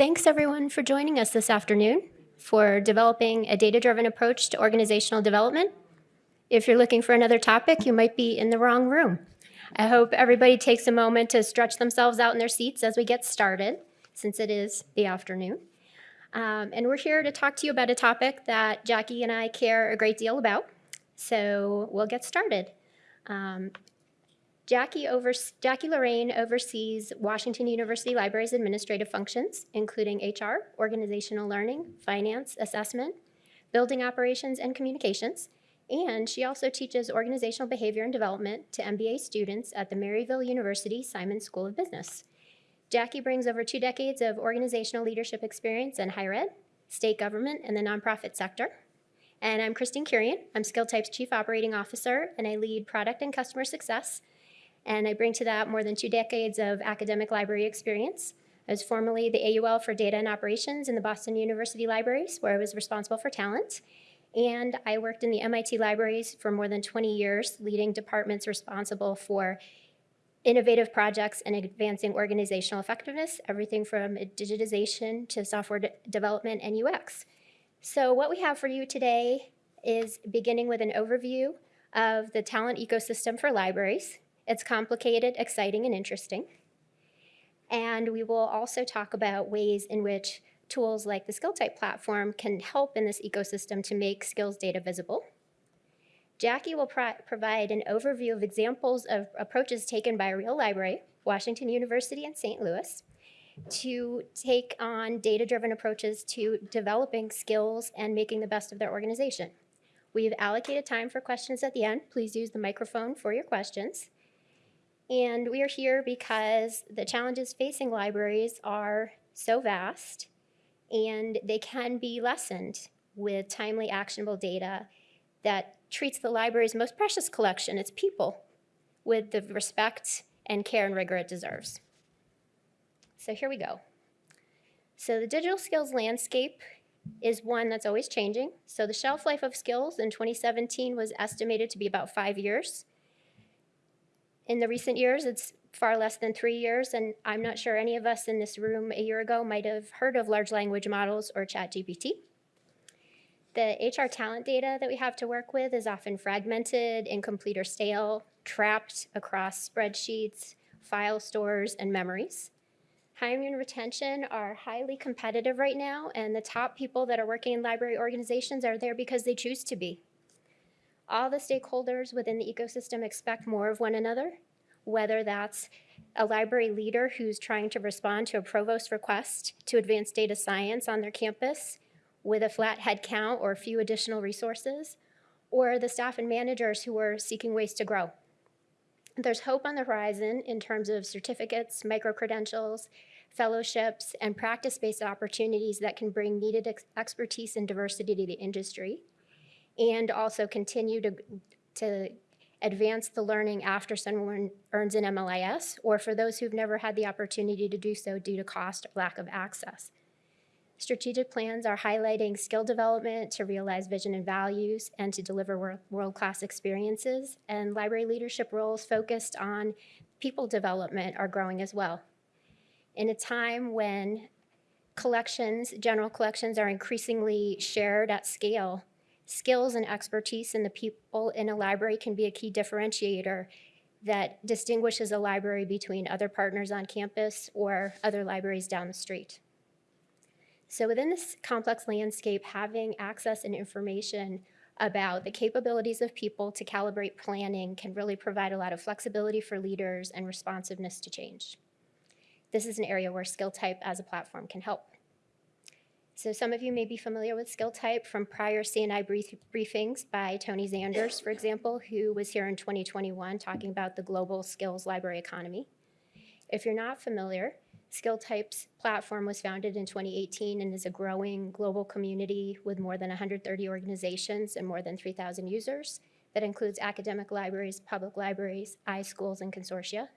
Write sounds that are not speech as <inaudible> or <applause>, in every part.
Thanks everyone for joining us this afternoon for developing a data-driven approach to organizational development. If you're looking for another topic, you might be in the wrong room. I hope everybody takes a moment to stretch themselves out in their seats as we get started, since it is the afternoon. Um, and we're here to talk to you about a topic that Jackie and I care a great deal about. So we'll get started. Um, Jackie, over, Jackie Lorraine oversees Washington University Library's administrative functions, including HR, organizational learning, finance, assessment, building operations, and communications. And she also teaches organizational behavior and development to MBA students at the Maryville University Simon School of Business. Jackie brings over two decades of organizational leadership experience in higher ed, state government, and the nonprofit sector. And I'm Christine Curian. I'm SkillType's Chief Operating Officer, and I lead product and customer success and I bring to that more than two decades of academic library experience. I was formerly the AUL for Data and Operations in the Boston University Libraries, where I was responsible for talent. And I worked in the MIT libraries for more than 20 years, leading departments responsible for innovative projects and advancing organizational effectiveness, everything from digitization to software de development and UX. So what we have for you today is beginning with an overview of the talent ecosystem for libraries, it's complicated, exciting, and interesting. And we will also talk about ways in which tools like the SkillType platform can help in this ecosystem to make skills data visible. Jackie will pro provide an overview of examples of approaches taken by a real library, Washington University in St. Louis, to take on data-driven approaches to developing skills and making the best of their organization. We've allocated time for questions at the end. Please use the microphone for your questions. And we are here because the challenges facing libraries are so vast and they can be lessened with timely actionable data that treats the library's most precious collection, its people, with the respect and care and rigor it deserves. So here we go. So the digital skills landscape is one that's always changing. So the shelf life of skills in 2017 was estimated to be about five years. In the recent years, it's far less than three years, and I'm not sure any of us in this room a year ago might have heard of large language models or ChatGPT. The HR talent data that we have to work with is often fragmented, incomplete or stale, trapped across spreadsheets, file stores, and memories. Hiring and retention are highly competitive right now, and the top people that are working in library organizations are there because they choose to be. All the stakeholders within the ecosystem expect more of one another, whether that's a library leader who's trying to respond to a provost request to advance data science on their campus with a flat head count or a few additional resources, or the staff and managers who are seeking ways to grow. There's hope on the horizon in terms of certificates, micro-credentials, fellowships, and practice-based opportunities that can bring needed ex expertise and diversity to the industry and also continue to, to advance the learning after someone earns an MLIS, or for those who've never had the opportunity to do so due to cost or lack of access. Strategic plans are highlighting skill development to realize vision and values and to deliver world-class experiences, and library leadership roles focused on people development are growing as well. In a time when collections, general collections are increasingly shared at scale, skills and expertise in the people in a library can be a key differentiator that distinguishes a library between other partners on campus or other libraries down the street. So within this complex landscape, having access and information about the capabilities of people to calibrate planning can really provide a lot of flexibility for leaders and responsiveness to change. This is an area where SkillType as a platform can help. So some of you may be familiar with SkillType from prior CNI brief briefings by Tony Zanders, for example, who was here in 2021 talking about the global skills library economy. If you're not familiar, Skill Types platform was founded in 2018 and is a growing global community with more than 130 organizations and more than 3,000 users that includes academic libraries, public libraries, iSchools, and consortia.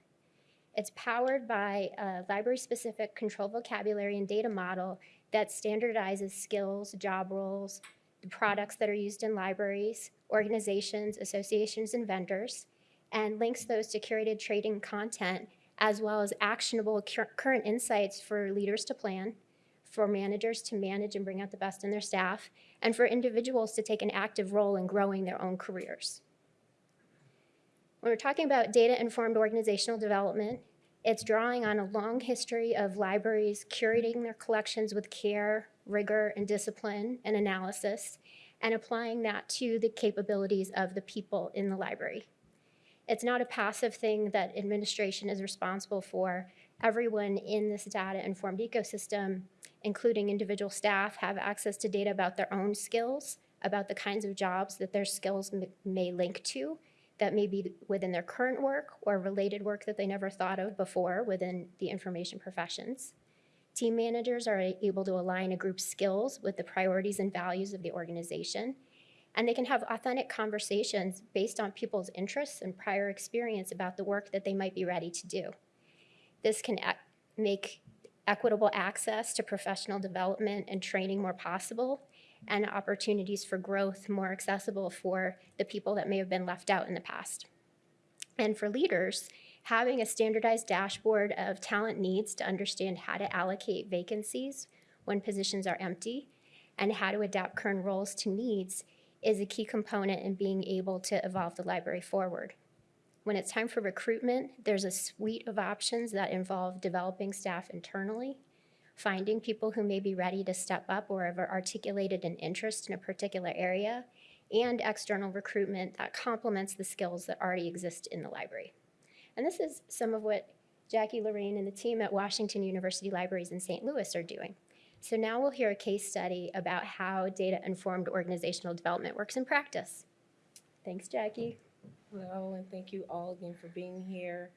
It's powered by a library-specific control vocabulary and data model that standardizes skills, job roles, the products that are used in libraries, organizations, associations, and vendors, and links those to curated trading content as well as actionable current insights for leaders to plan, for managers to manage and bring out the best in their staff, and for individuals to take an active role in growing their own careers. When we're talking about data-informed organizational development, it's drawing on a long history of libraries curating their collections with care, rigor, and discipline and analysis, and applying that to the capabilities of the people in the library. It's not a passive thing that administration is responsible for. Everyone in this data-informed ecosystem, including individual staff, have access to data about their own skills, about the kinds of jobs that their skills may link to, that may be within their current work or related work that they never thought of before within the information professions. Team managers are able to align a group's skills with the priorities and values of the organization. And they can have authentic conversations based on people's interests and prior experience about the work that they might be ready to do. This can make equitable access to professional development and training more possible and opportunities for growth more accessible for the people that may have been left out in the past. And for leaders, having a standardized dashboard of talent needs to understand how to allocate vacancies when positions are empty and how to adapt current roles to needs is a key component in being able to evolve the library forward. When it's time for recruitment, there's a suite of options that involve developing staff internally, finding people who may be ready to step up or have articulated an interest in a particular area, and external recruitment that complements the skills that already exist in the library. And this is some of what Jackie Lorraine and the team at Washington University Libraries in St. Louis are doing. So now we'll hear a case study about how data-informed organizational development works in practice. Thanks, Jackie. Hello, and thank you all again for being here.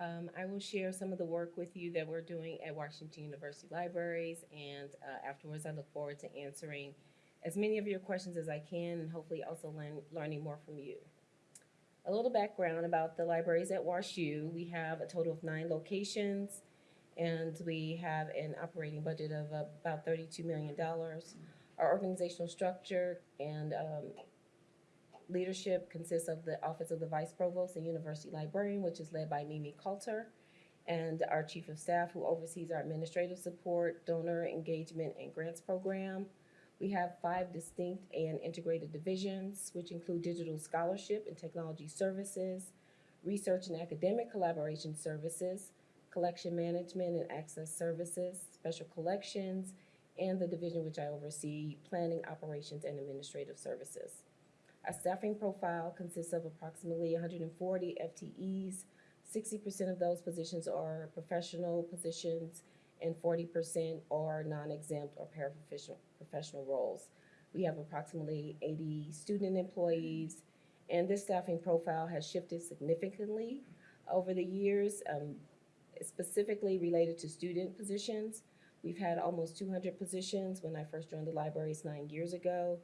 Um, I will share some of the work with you that we're doing at Washington University Libraries, and uh, afterwards, I look forward to answering as many of your questions as I can, and hopefully also learn, learning more from you. A little background about the libraries at WashU. We have a total of nine locations, and we have an operating budget of about $32 million. Our organizational structure and um, leadership consists of the Office of the Vice Provost and University Librarian, which is led by Mimi Calter, and our Chief of Staff, who oversees our administrative support, donor engagement, and grants program. We have five distinct and integrated divisions, which include digital scholarship and technology services, research and academic collaboration services, collection management and access services, special collections, and the division which I oversee, planning, operations, and administrative services. Our staffing profile consists of approximately 140 FTEs. 60% of those positions are professional positions, and 40% are non-exempt or paraprofessional professional roles. We have approximately 80 student employees, and this staffing profile has shifted significantly over the years, um, specifically related to student positions. We've had almost 200 positions when I first joined the libraries nine years ago,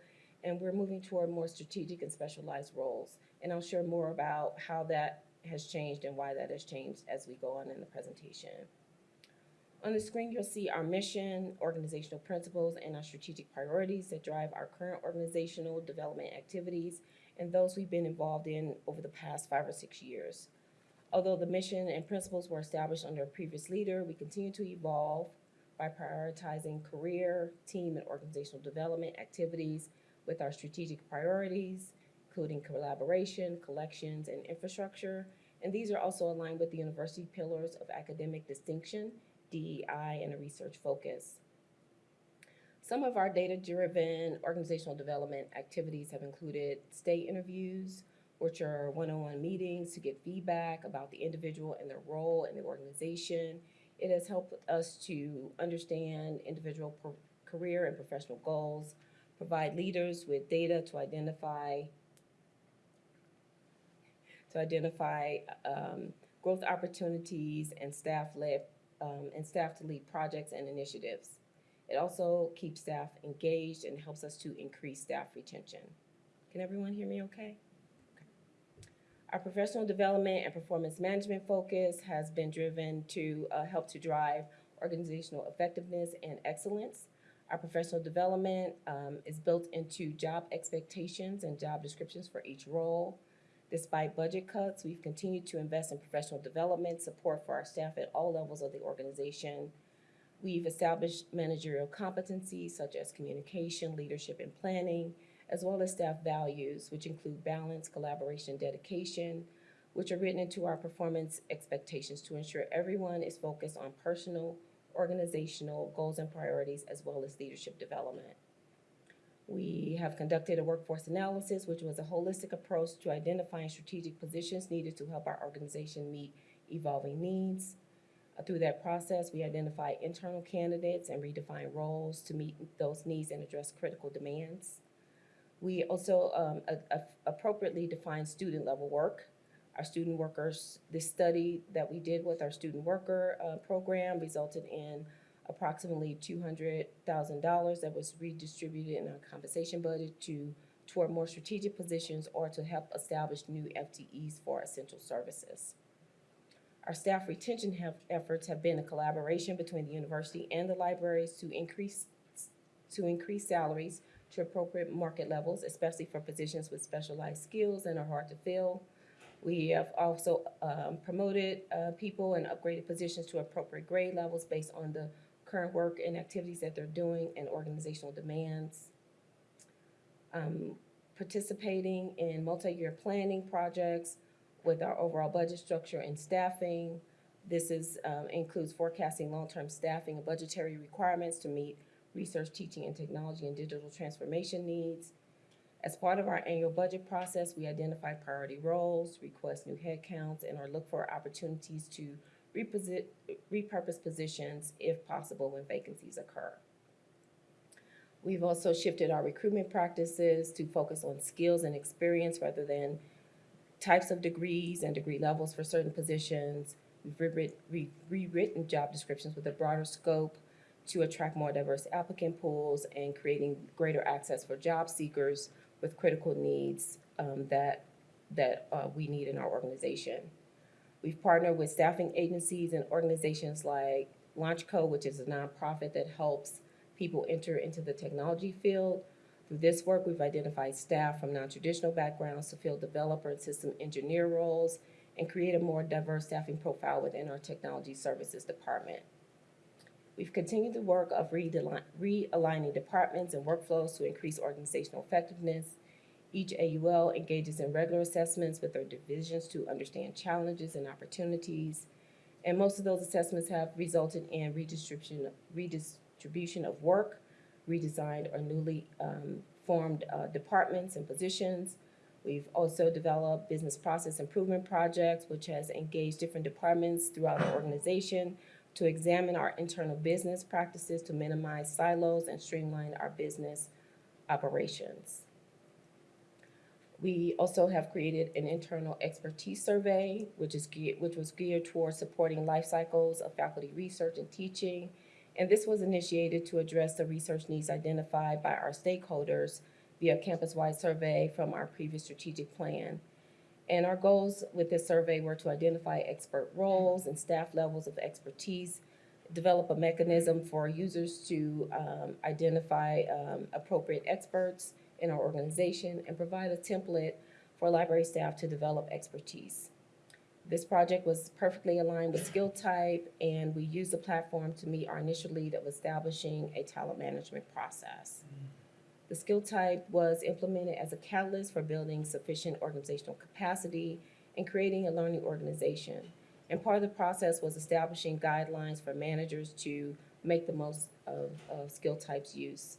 and we're moving toward more strategic and specialized roles. And I'll share more about how that has changed and why that has changed as we go on in the presentation. On the screen, you'll see our mission, organizational principles, and our strategic priorities that drive our current organizational development activities and those we've been involved in over the past five or six years. Although the mission and principles were established under a previous leader, we continue to evolve by prioritizing career, team, and organizational development activities with our strategic priorities, including collaboration, collections, and infrastructure. And these are also aligned with the university pillars of academic distinction, DEI, and a research focus. Some of our data-driven organizational development activities have included stay interviews, which are one-on-one meetings to get feedback about the individual and their role in the organization. It has helped us to understand individual career and professional goals, provide leaders with data to identify to identify um, growth opportunities and staff-led um, and staff to lead projects and initiatives. It also keeps staff engaged and helps us to increase staff retention. Can everyone hear me okay? Okay. Our professional development and performance management focus has been driven to uh, help to drive organizational effectiveness and excellence. Our professional development um, is built into job expectations and job descriptions for each role. Despite budget cuts, we've continued to invest in professional development, support for our staff at all levels of the organization. We've established managerial competencies such as communication, leadership, and planning, as well as staff values, which include balance, collaboration, dedication, which are written into our performance expectations to ensure everyone is focused on personal, organizational goals and priorities, as well as leadership development. We have conducted a workforce analysis, which was a holistic approach to identifying strategic positions needed to help our organization meet evolving needs. Uh, Through that process, we identify internal candidates and redefine roles to meet those needs and address critical demands. We also um, a- a- appropriately define student-level work. Our student workers, this study that we did with our student worker uh, program resulted in approximately two hundred thousand dollars that was redistributed in our compensation budget to toward more strategic positions or to help establish new FTEs for essential services. Our staff retention have, efforts have been a collaboration between the university and the libraries to increase, to increase salaries to appropriate market levels, especially for positions with specialized skills and are hard to fill. We have also um, promoted uh, people and upgraded positions to appropriate grade levels based on the current work and activities that they're doing and organizational demands. Um, Participating in multi-year planning projects with our overall budget structure and staffing. This is, um, includes forecasting long-term staffing and budgetary requirements to meet research, teaching, and technology and digital transformation needs. As part of our annual budget process, we identify priority roles, request new headcounts, and or look for opportunities to repurpose positions if possible when vacancies occur. We've also shifted our recruitment practices to focus on skills and experience rather than types of degrees and degree levels for certain positions. We've re- rewritten job descriptions with a broader scope to attract more diverse applicant pools and creating greater access for job seekers with critical needs um, that, that uh, we need in our organization. We've partnered with staffing agencies and organizations like LaunchCode, which is a nonprofit that helps people enter into the technology field. Through this work, we've identified staff from non-traditional backgrounds to fill developer and system engineer roles and create a more diverse staffing profile within our technology services department. We've continued the work of realigning departments and workflows to increase organizational effectiveness. Each AUL engages in regular assessments with their divisions to understand challenges and opportunities. And most of those assessments have resulted in redistribution, redistribution of work, redesigned or newly um, formed uh, departments and positions. We've also developed business process improvement projects, which has engaged different departments throughout the organization to examine our internal business practices to minimize silos and streamline our business operations. We also have created an internal expertise survey, which is which was geared towards supporting life cycles of faculty research and teaching. And this was initiated to address the research needs identified by our stakeholders via campus-wide survey from our previous strategic plan. And our goals with this survey were to identify expert roles and staff levels of expertise, develop a mechanism for users to um, identify um, appropriate experts in our organization, and provide a template for library staff to develop expertise. This project was perfectly aligned with SkillType, and we used the platform to meet our initial lead of establishing a talent management process. The SkillType was implemented as a catalyst for building sufficient organizational capacity and creating a learning organization. And part of the process was establishing guidelines for managers to make the most of, of skill types use.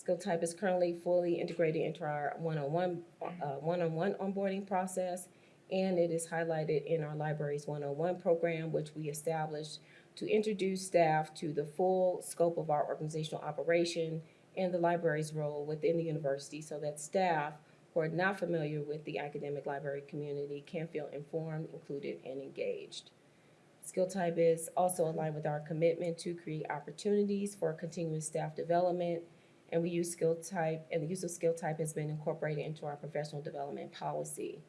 SkillType is currently fully integrated into our one-on-one, uh, one-on-one onboarding process, and it is highlighted in our library's one-on-one program, which we established to introduce staff to the full scope of our organizational operation and the library's role within the university so that staff who are not familiar with the academic library community can feel informed, included, and engaged. SkillType is also aligned with our commitment to create opportunities for continuous staff development. And we use SkillType, and the use of SkillType has been incorporated into our professional development policy.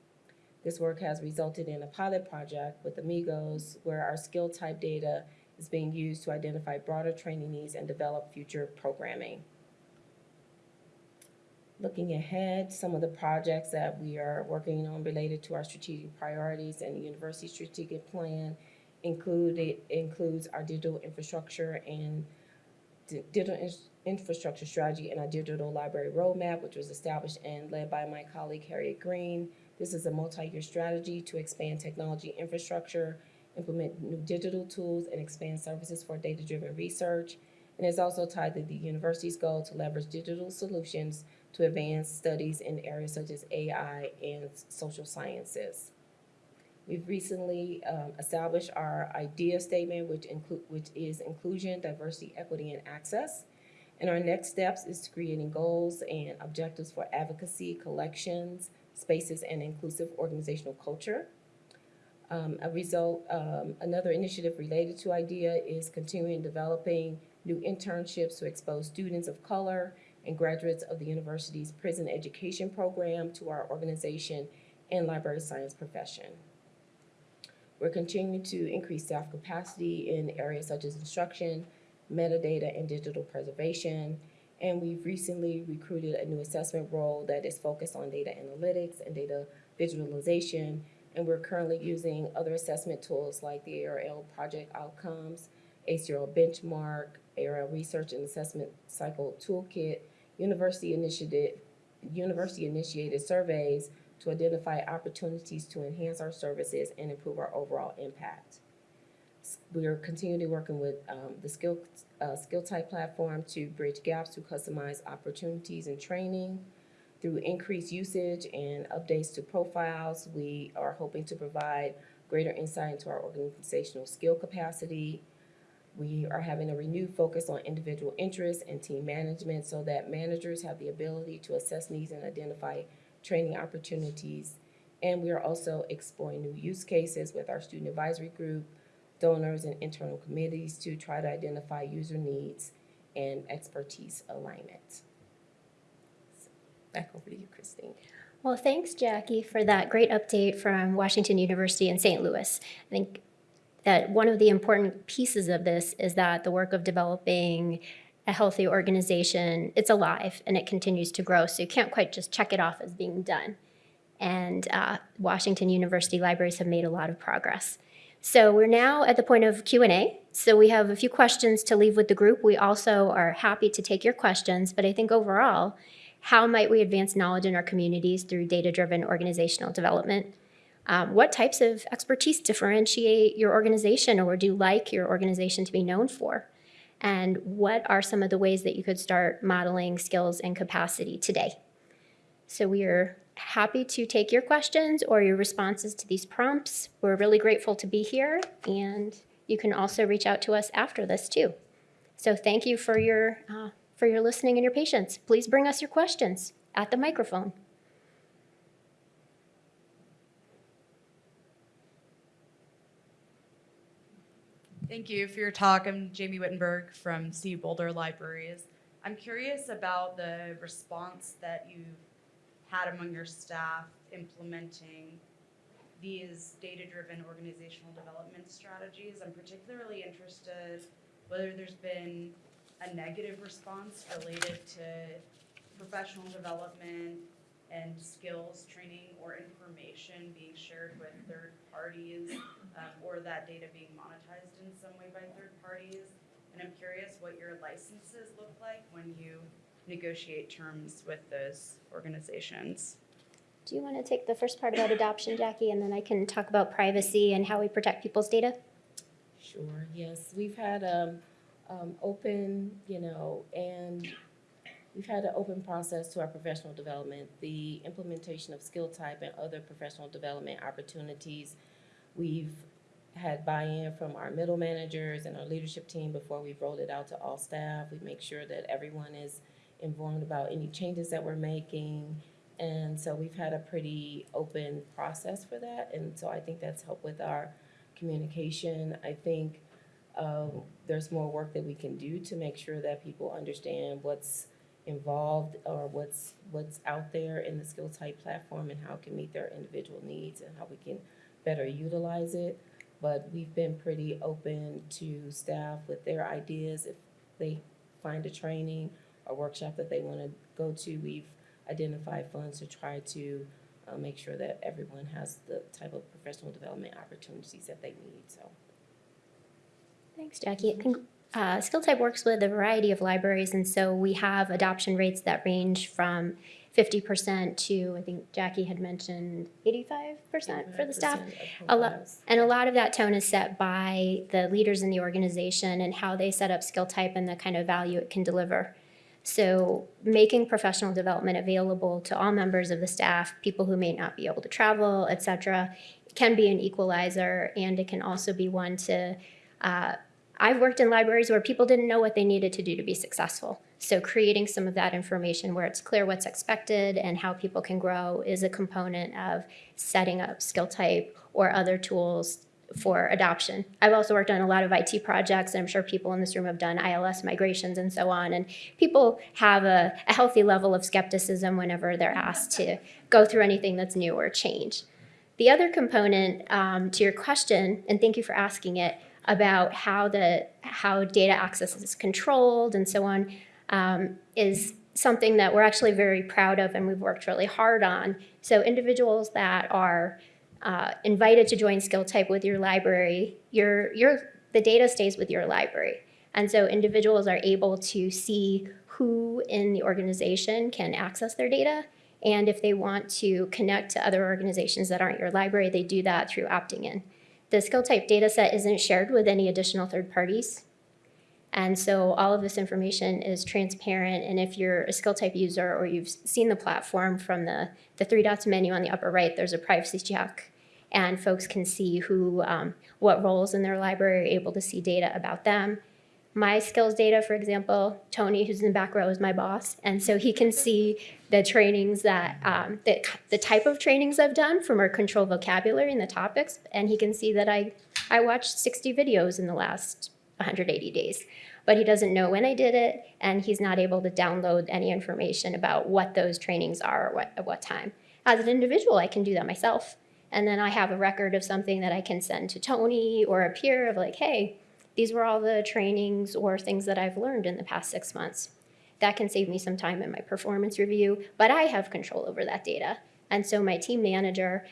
This work has resulted in a pilot project with Amigos where our SkillType data is being used to identify broader training needs and develop future programming. Looking ahead, some of the projects that we are working on related to our strategic priorities and the university strategic plan included, includes our digital infrastructure and digital infrastructure strategy and our digital library roadmap, which was established and led by my colleague Harriet Green. This is a multi-year strategy to expand technology infrastructure, implement new digital tools, and expand services for data-driven research. And it's also tied to the university's goal to leverage digital solutions to advance studies in areas such as AI and social sciences. We've recently um, established our idea statement, which include, which is inclusion, diversity, equity, and access. And our next steps is creating goals and objectives for advocacy, collections, spaces, and inclusive organizational culture. Um, a result, um, another initiative related to IDEA is continuing developing new internships to expose students of color and graduates of the university's prison education program to our organization and library science profession. We're continuing to increase staff capacity in areas such as instruction, metadata, and digital preservation. And we've recently recruited a new assessment role that is focused on data analytics and data visualization. And we're currently using other assessment tools like the ARL project outcomes, ACRL benchmark, ARL research and assessment cycle toolkit, university initiated, university initiated surveys to identify opportunities to enhance our services and improve our overall impact. We are continually working with um, the skill, uh, SkillType platform to bridge gaps to customize opportunities and training. Through increased usage and updates to profiles, we are hoping to provide greater insight into our organizational skill capacity. We are having a renewed focus on individual interests and team management so that managers have the ability to assess needs and identify training opportunities. And we are also exploring new use cases with our student advisory group, donors, and internal committees to try to identify user needs and expertise alignment. Back over to you, Christine. Well, thanks, Jackie, for that great update from Washington University in St. Louis. I think that one of the important pieces of this is that the work of developing a healthy organization, it's alive and it continues to grow. So you can't quite just check it off as being done. And uh, Washington University libraries have made a lot of progress. So we're now at the point of Q&A. So we have a few questions to leave with the group. We also are happy to take your questions, but I think overall, how might we advance knowledge in our communities through data-driven organizational development? Um, what types of expertise differentiate your organization or would you like your organization to be known for? And what are some of the ways that you could start modeling skills and capacity today? So we are happy to take your questions or your responses to these prompts. We're really grateful to be here and you can also reach out to us after this too. So thank you for your, uh, for your listening and your patience. Please bring us your questions at the microphone. Thank you for your talk. I'm Jamie Wittenberg from CU Boulder Libraries. I'm curious about the response that you've had among your staff implementing these data-driven organizational development strategies. I'm particularly interested whether there's been a negative response related to professional development and skills training or information being shared with third parties um, or that data being monetized in some way by third parties. And I'm curious what your licenses look like when you negotiate terms with those organizations. Do you want to take the first part about adoption, Jackie, and then I can talk about privacy and how we protect people's data? Sure, yes, we've had, um, um, open, you know, and we've had an open process to our professional development, the implementation of SkillType and other professional development opportunities. We've had buy-in from our middle managers and our leadership team before we've rolled it out to all staff. We make sure that everyone is informed about any changes that we're making. And so we've had a pretty open process for that, and so I think that's helped with our communication. I think um, there's more work that we can do to make sure that people understand what's involved or what's, what's out there in the SkillType platform and how it can meet their individual needs and how we can better utilize it. But we've been pretty open to staff with their ideas. If they find a training or workshop that they want to go to, we've identified funds to try to uh, make sure that everyone has the type of professional development opportunities that they need, so. Thanks, Jackie. Uh, SkillType works with a variety of libraries, and so we have adoption rates that range from 50% to, I think Jackie had mentioned 85% for the staff. A lot, and a lot of that tone is set by the leaders in the organization and how they set up SkillType and the kind of value it can deliver. So making professional development available to all members of the staff, people who may not be able to travel, et cetera, can be an equalizer and it can also be one to, uh, I've worked in libraries where people didn't know what they needed to do to be successful. So creating some of that information where it's clear what's expected and how people can grow is a component of setting up SkillType or other tools for adoption. I've also worked on a lot of IT projects, and I'm sure people in this room have done ILS migrations and so on. And people have a, a healthy level of skepticism whenever they're asked to go through anything that's new or change. The other component um, to your question, and thank you for asking it, about how the how data access is controlled and so on, um, is something that we're actually very proud of and we've worked really hard on. So individuals that are uh, invited to join SkillType with your library, your, your, the data stays with your library. And so individuals are able to see who in the organization can access their data. And if they want to connect to other organizations that aren't your library, they do that through opting in. The SkillType data set isn't shared with any additional third parties. And so all of this information is transparent. And if you're a SkillType user or you've seen the platform from the, the three dots menu on the upper right, there's a privacy check. And folks can see who, um, what roles in their library are able to see data about them. My skills data, for example, Tony, who's in the back row, is my boss. And so he can see the trainings that, um, the, the type of trainings I've done from our control vocabulary and the topics. And he can see that I, I watched 60 videos in the last 180 days but he doesn't know when I did it, and he's not able to download any information about what those trainings are or what, at what time. As an individual, I can do that myself. And then I have a record of something that I can send to Tony or a peer of like, hey, these were all the trainings or things that I've learned in the past six months. That can save me some time in my performance review, but I have control over that data. And so my team manager,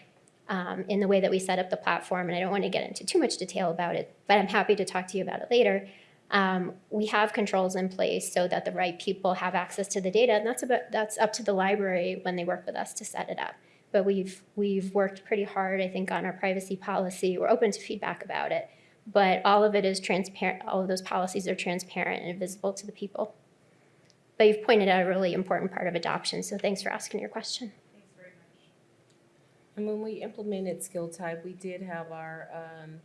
um, in the way that we set up the platform, and I don't want to get into too much detail about it, but I'm happy to talk to you about it later. Um, we have controls in place so that the right people have access to the data, and that's about that's up to the library when they work with us to set it up. But we've we've worked pretty hard, I think, on our privacy policy. We're open to feedback about it, but all of it is transparent. All of those policies are transparent and visible to the people. But you've pointed out a really important part of adoption, so thanks for asking your question. Thanks very much. And when we implemented SkillType, we did have our, um,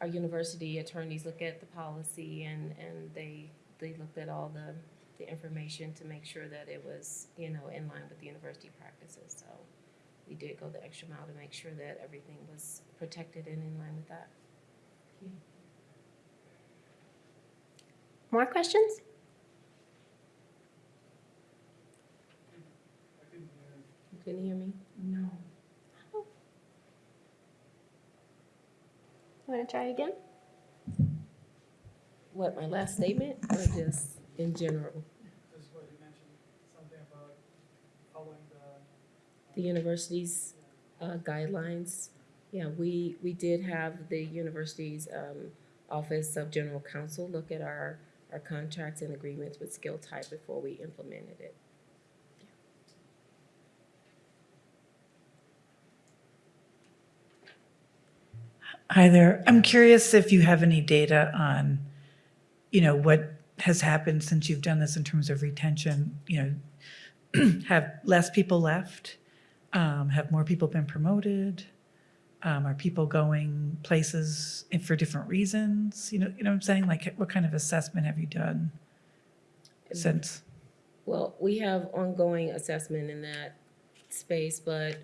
our university attorneys look at the policy and, and they, they looked at all the, the information to make sure that it was, you know, in line with the university practices. So we did go the extra mile to make sure that everything was protected and in line with that. More questions? You couldn't hear me? No. Want to try again? What, my last statement or just in general? This is what you mentioned, something about following the. The university's uh, guidelines. Yeah, we, we did have the university's um, Office of General Counsel look at our, our contracts and agreements with SkillType before we implemented it. Hi there. I'm curious if you have any data on, you know, what has happened since you've done this in terms of retention, you know, <clears throat> have less people left? Um, have more people been promoted? Um, are people going places for different reasons? You know, you know what I'm saying? Like, what kind of assessment have you done since? Well, we have ongoing assessment in that space, but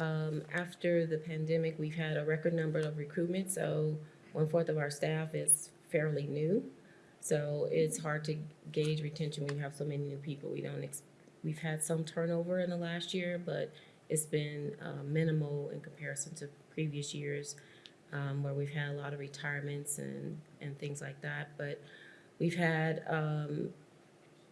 um, after the pandemic, we've had a record number of recruitment, so one-fourth of our staff is fairly new. So it's hard to gauge retention when you have so many new people. We don't, we've had some turnover in the last year, but it's been uh, minimal in comparison to previous years, um, where we've had a lot of retirements and, and things like that. But we've had um,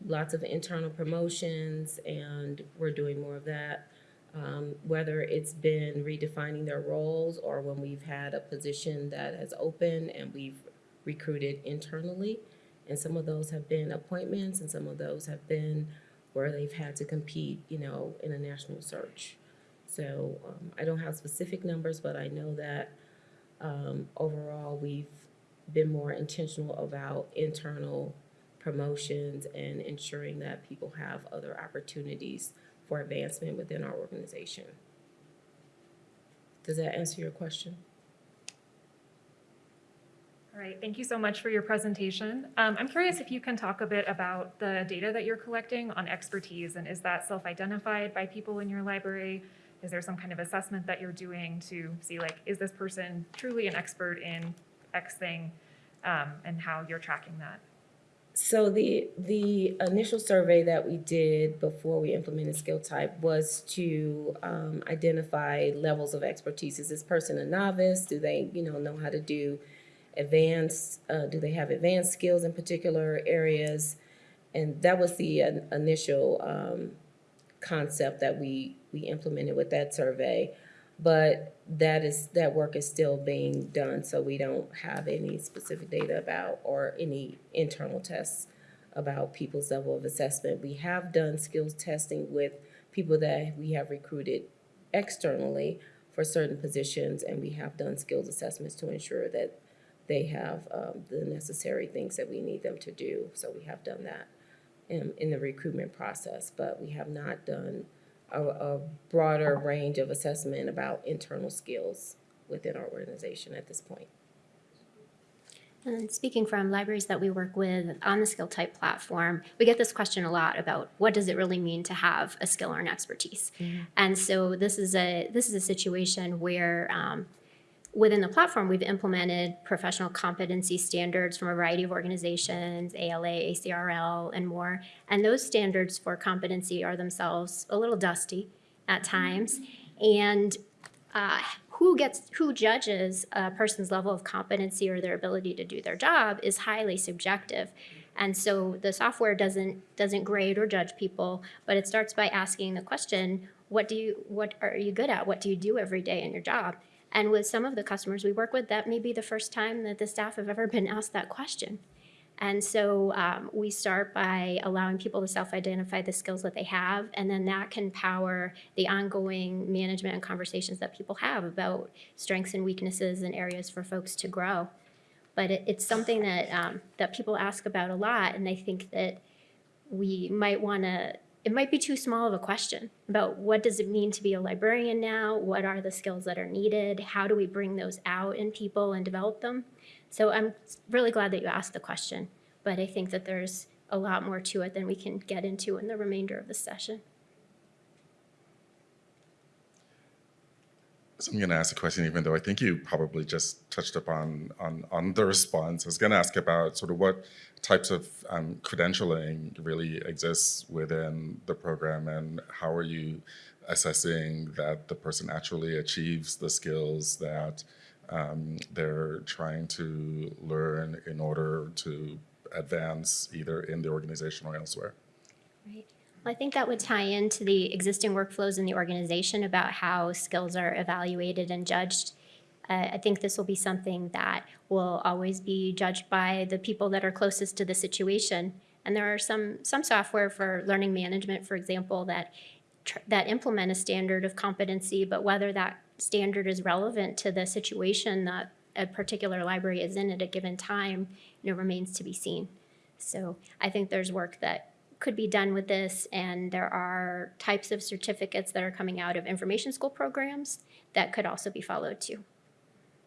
lots of internal promotions, and we're doing more of that. Um, whether it's been redefining their roles or when we've had a position that has opened and we've recruited internally. And some of those have been appointments and some of those have been where they've had to compete, you know, in a national search. So um, I don't have specific numbers, but I know that um, overall, we've been more intentional about internal promotions and ensuring that people have other opportunities for advancement within our organization. Does that answer your question? All right, thank you so much for your presentation. Um, I'm curious if you can talk a bit about the data that you're collecting on expertise, and is that self-identified by people in your library? Is there some kind of assessment that you're doing to see like, is this person truly an expert in X thing? Um, and how you're tracking that? So the, the initial survey that we did before we implemented SkillType was to um, identify levels of expertise. Is this person a novice? Do they, you know, know how to do advanced, uh, do they have advanced skills in particular areas? And that was the uh, initial um, concept that we, we implemented with that survey. But that is, that work is still being done, so we don't have any specific data about, or any internal tests about people's level of assessment. We have done skills testing with people that we have recruited externally for certain positions, and we have done skills assessments to ensure that they have um, the necessary things that we need them to do. So we have done that in, in the recruitment process, but we have not done a, a broader range of assessment about internal skills within our organization at this point. And speaking from libraries that we work with on the SkillType platform, we get this question a lot about what does it really mean to have a skill or an expertise. And so this is a this is a situation where um, within the platform we've implemented professional competency standards from a variety of organizations, ALA, ACRL, and more. And those standards for competency are themselves a little dusty at times, and uh, who gets who judges a person's level of competency or their ability to do their job is highly subjective. And so the software doesn't doesn't grade or judge people but it starts by asking the question what do you what are you good at? What do you do every day in your job and with some of the customers we work with that may be the first time that the staff have ever been asked that question and so um, we start by allowing people to self-identify the skills that they have, and then that can power the ongoing management and conversations that people have about strengths and weaknesses and areas for folks to grow. But it, it's something that um, that people ask about a lot, and I think that we might want to. It might be too small of a question about what does it mean to be a librarian now? What are the skills that are needed? How do we bring those out in people and develop them? So I'm really glad that you asked the question, but I think that there's a lot more to it than we can get into in the remainder of the session. So I'm going to ask a question, even though I think you probably just touched upon on, on the response. I was going to ask about sort of what types of um, credentialing really exists within the program and how are you assessing that the person actually achieves the skills that um, they're trying to learn in order to advance either in the organization or elsewhere. Right. Well, I think that would tie into the existing workflows in the organization about how skills are evaluated and judged. Uh, I think this will be something that will always be judged by the people that are closest to the situation. And there are some some software for learning management, for example, that that implement a standard of competency, but whether that standard is relevant to the situation that a particular library is in at a given time, you know, remains to be seen. So I think there's work that could be done with this, and there are types of certificates that are coming out of information school programs that could also be followed too.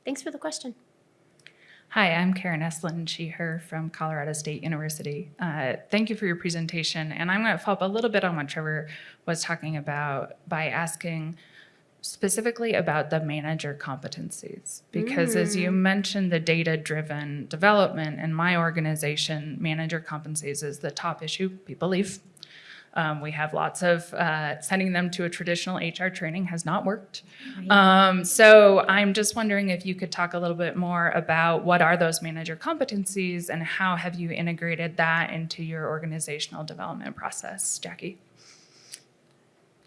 Thanks for the question. Hi, I'm Karen Estlund, she, her from Colorado State University. Uh, thank you for your presentation. And I'm going to follow up a little bit on what Trevor was talking about by asking specifically about the manager competencies. Because as you mentioned, the data driven development in my organization, manager competencies is the top issue, people leave. Um, we have lots of uh, sending them to a traditional HR training has not worked. Um, so I'm just wondering if you could talk a little bit more about what are those manager competencies and how have you integrated that into your organizational development process, Jackie?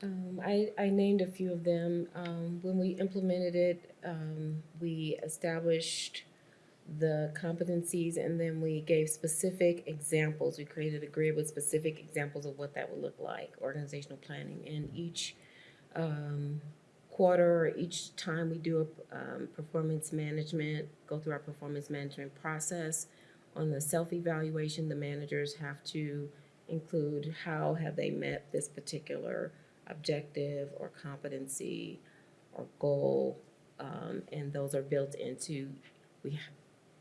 Um, I, I named a few of them. Um, when we implemented it, um, we established the competencies, and then we gave specific examples. We created a grid with specific examples of what that would look like, organizational planning. And each um, quarter, or each time we do a um, performance management, go through our performance management process, on the self-evaluation, the managers have to include how have they met this particular objective or competency or goal, um, and those are built into we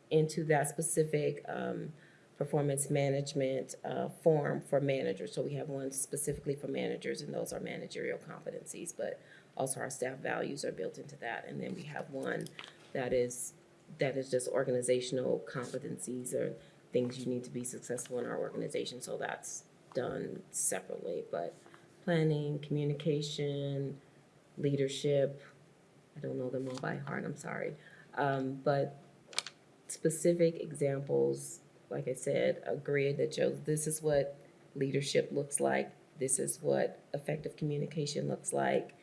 into that specific um, performance management uh, form for managers. So we have one specifically for managers, and those are managerial competencies, but also our staff values are built into that. And then we have one that is that is just organizational competencies or things you need to be successful in our organization. So that's done separately, but planning, communication, leadership, I don't know them all by heart, I'm sorry. Um, but specific examples, like I said, a grid that shows this is what leadership looks like, this is what effective communication looks like,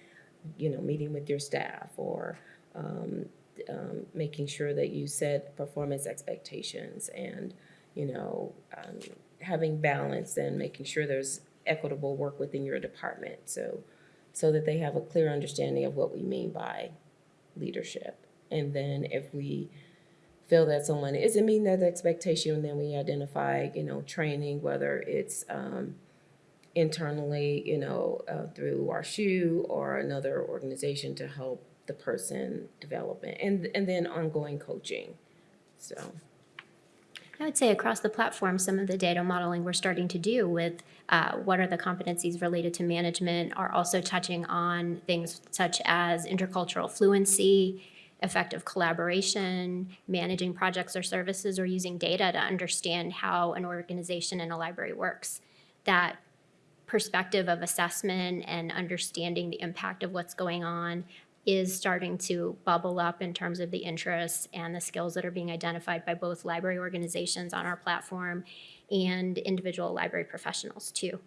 you know, meeting with your staff or um, um, making sure that you set performance expectations and, you know, um, having balance and making sure there's equitable work within your department. So, so that they have a clear understanding of what we mean by leadership. And then if we feel that someone isn't meeting that expectation, then we identify, you know, training, whether it's um, internally, you know, uh, through our SHU or another organization to help the person develop it, and and then ongoing coaching. So I would say across the platform, some of the data modeling we're starting to do with uh, what are the competencies related to management are also touching on things such as intercultural fluency, effective collaboration, managing projects or services, or using data to understand how an organization and a library works. That perspective of assessment and understanding the impact of what's going on is starting to bubble up in terms of the interests and the skills that are being identified by both library organizations on our platform and individual library professionals too.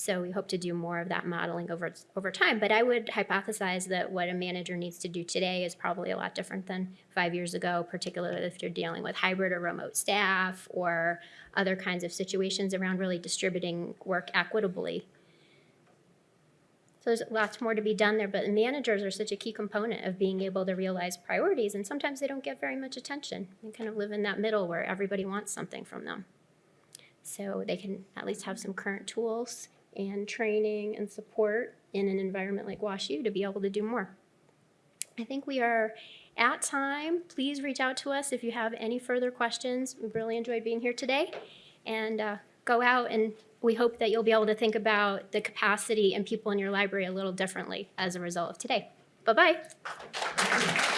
So we hope to do more of that modeling over, over time. But I would hypothesize that what a manager needs to do today is probably a lot different than five years ago, particularly if you're dealing with hybrid or remote staff or other kinds of situations around really distributing work equitably so there's lots more to be done there, but managers are such a key component of being able to realize priorities, and sometimes they don't get very much attention. They kind of live in that middle where everybody wants something from them. So they can at least have some current tools and training and support in an environment like WashU to be able to do more. I think we are at time. Please reach out to us if you have any further questions. We've really enjoyed being here today. And uh, go out and we hope that you'll be able to think about the capacity and people in your library a little differently as a result of today. Bye-bye.